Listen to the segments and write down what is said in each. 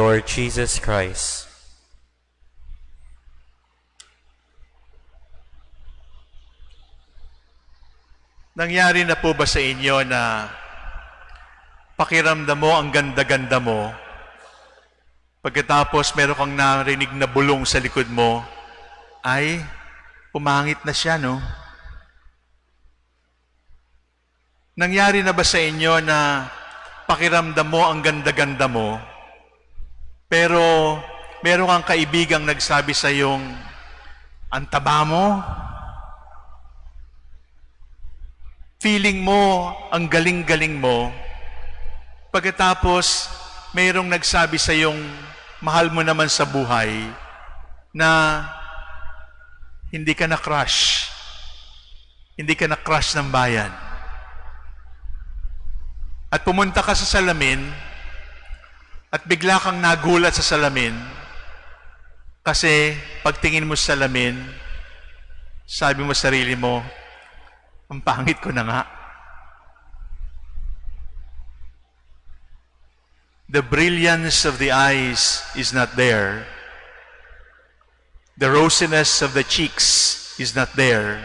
Lord Jesus Christ. Nangyari na po ba sa inyo na pakiramdam mo ang ganda-ganda mo, pagkatapos meron kang narinig na bulong sa likod mo, ay, umangit na siya, no? Nangyari na ba sa inyo na pakiramdam mo ang ganda-ganda mo, pero meron kang kaibigang nagsabi sa yung, ang taba mo, feeling mo, ang galing-galing mo, pagkatapos mayroong nagsabi sa yung mahal mo naman sa buhay na hindi ka na-crush. Hindi ka na-crush ng bayan. At pumunta ka sa salamin at bigla kang nagulat sa salamin kasi pagtingin mo sa salamin, sabi mo sa sarili mo, ang pangit ko na nga. The brilliance of the eyes is not there. The rosiness of the cheeks is not there.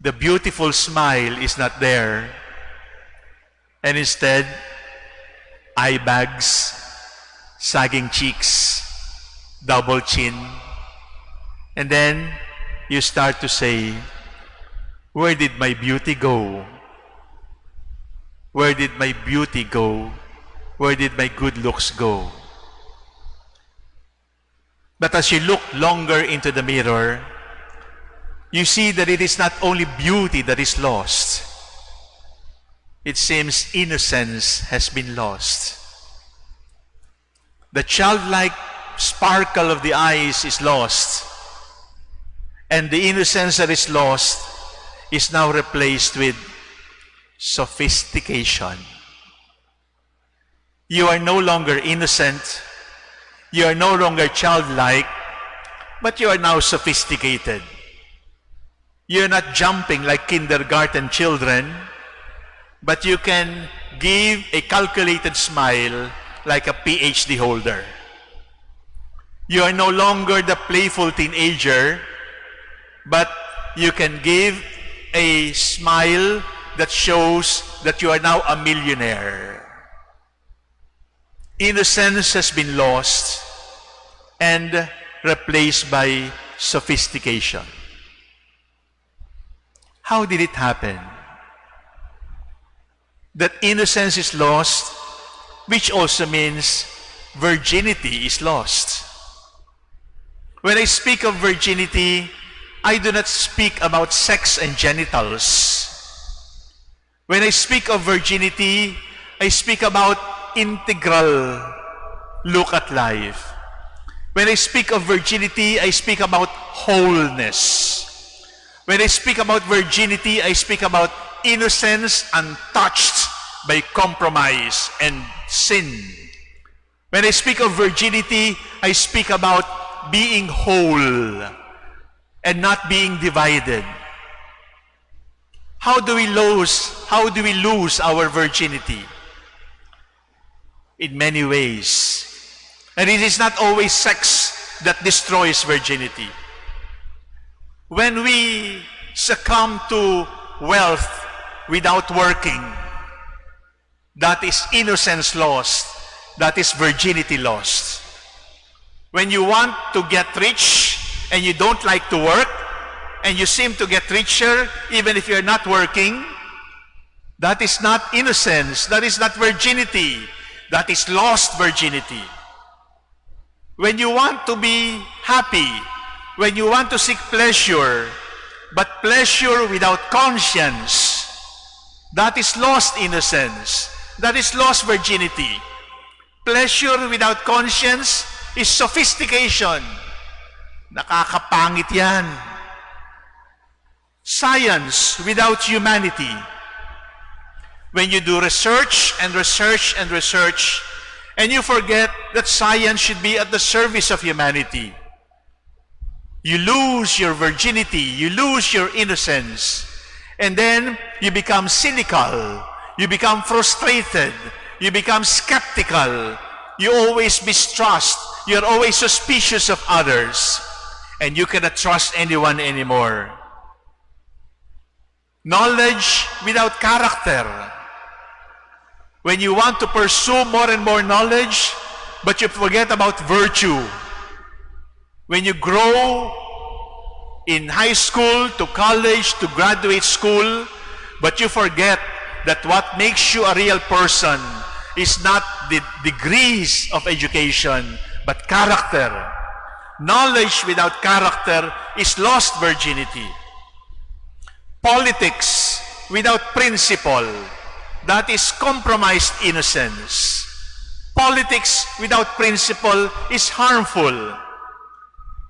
The beautiful smile is not there. And instead, eye bags, sagging cheeks, double chin. And then you start to say, Where did my beauty go? Where did my beauty go? Where did my good looks go? But as you look longer into the mirror, you see that it is not only beauty that is lost. It seems innocence has been lost. The childlike sparkle of the eyes is lost. And the innocence that is lost is now replaced with sophistication. You are no longer innocent. You are no longer childlike, but you are now sophisticated. You're not jumping like kindergarten children, but you can give a calculated smile like a PhD holder. You are no longer the playful teenager, but you can give a smile that shows that you are now a millionaire. Innocence has been lost and replaced by sophistication. How did it happen? That innocence is lost, which also means virginity is lost. When I speak of virginity, I do not speak about sex and genitals. When I speak of virginity, I speak about integral look at life. When I speak of virginity, I speak about wholeness. When I speak about virginity, I speak about innocence untouched by compromise and sin. When I speak of virginity, I speak about being whole and not being divided. How do we lose, how do we lose our virginity? In many ways. And it is not always sex that destroys virginity. When we succumb to wealth without working, that is innocence lost. That is virginity lost. When you want to get rich and you don't like to work, and you seem to get richer even if you're not working, that is not innocence. That is not virginity. That is lost virginity. When you want to be happy, when you want to seek pleasure, but pleasure without conscience, that is lost innocence. That is lost virginity. Pleasure without conscience is sophistication. Nakakapangit yan. Science without humanity. When you do research and research and research, and you forget that science should be at the service of humanity, you lose your virginity, you lose your innocence, and then you become cynical, you become frustrated, you become skeptical, You always mistrust. You're always suspicious of others. And you cannot trust anyone anymore. Knowledge without character. When you want to pursue more and more knowledge, but you forget about virtue. When you grow in high school to college to graduate school, but you forget that what makes you a real person is not the degrees of education, but character. Knowledge without character is lost virginity. Politics without principle, that is compromised innocence. Politics without principle is harmful.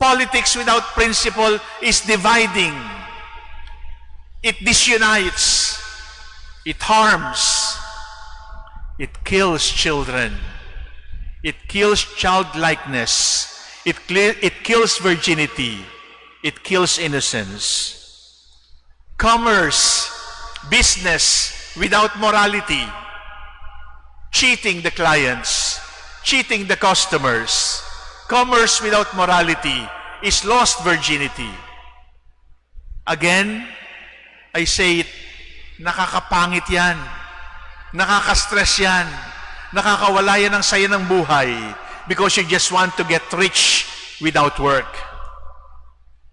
Politics without principle is dividing. It disunites. It harms. It kills children. It kills childlikeness. It, it kills virginity. It kills innocence. Commerce, business without morality, cheating the clients, cheating the customers, commerce without morality is lost virginity. Again, I say it, nakakapangit yan. Nakaka-stress yan. Nakakawala yan ng saya ng buhay because you just want to get rich without work.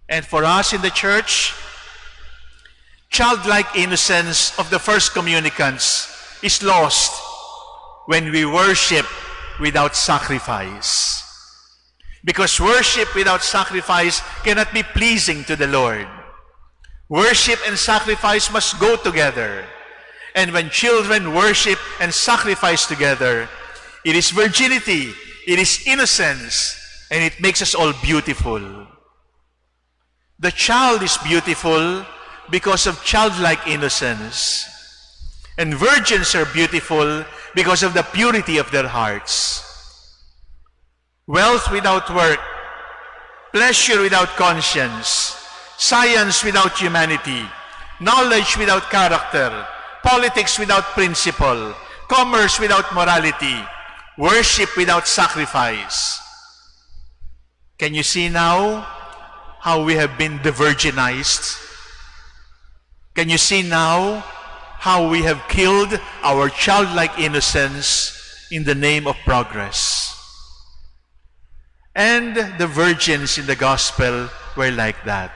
And for us in the church, childlike innocence of the first communicants is lost when we worship without sacrifice. Because worship without sacrifice cannot be pleasing to the Lord. Worship and sacrifice must go together. And when children worship and sacrifice together, it is virginity, it is innocence, and it makes us all beautiful. The child is beautiful because of childlike innocence. And virgins are beautiful because of the purity of their hearts. Wealth without work, pleasure without conscience, science without humanity, knowledge without character, politics without principle, commerce without morality, worship without sacrifice. Can you see now how we have been virginized? Can you see now how we have killed our childlike innocence in the name of progress? And the virgins in the gospel were like that.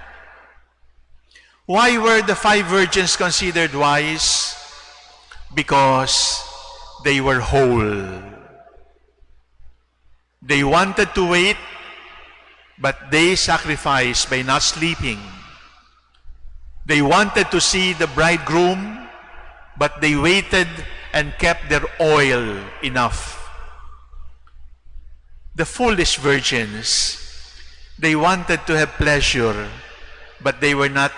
Why were the five virgins considered wise? Because they were whole. They wanted to wait, but they sacrificed by not sleeping. They wanted to see the bridegroom, but they waited and kept their oil enough. The foolish virgins, they wanted to have pleasure, but they were not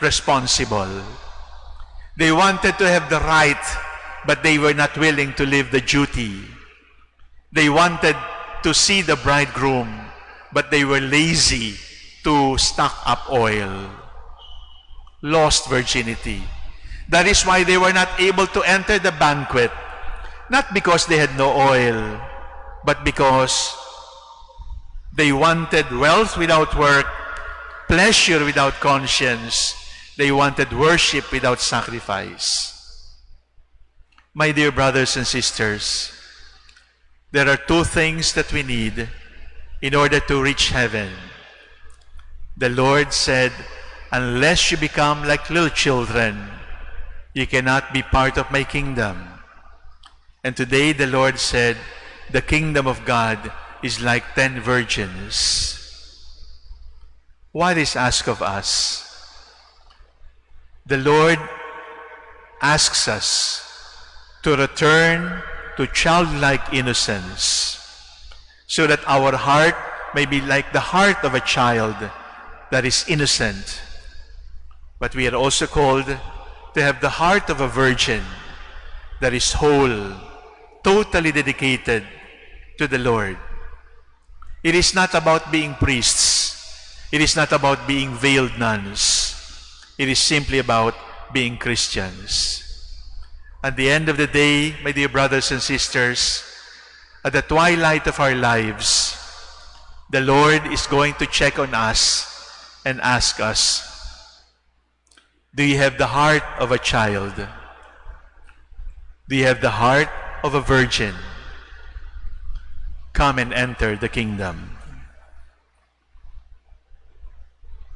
responsible. They wanted to have the right, but they were not willing to live the duty. They wanted to see the bridegroom, but they were lazy to stock up oil. Lost virginity. That is why they were not able to enter the banquet. Not because they had no oil, but because they wanted wealth without work, pleasure without conscience. They wanted worship without sacrifice. My dear brothers and sisters, there are two things that we need in order to reach heaven. The Lord said, unless you become like little children, you cannot be part of my kingdom. And today the Lord said, the kingdom of God is like ten virgins. What is asked of us? The Lord asks us to return to childlike innocence so that our heart may be like the heart of a child that is innocent. But we are also called to have the heart of a virgin that is whole, totally dedicated to the Lord. It is not about being priests. It is not about being veiled nuns. It is simply about being Christians. At the end of the day, my dear brothers and sisters, at the twilight of our lives, the Lord is going to check on us and ask us, Do you have the heart of a child? Do you have the heart of a virgin? Come and enter the kingdom.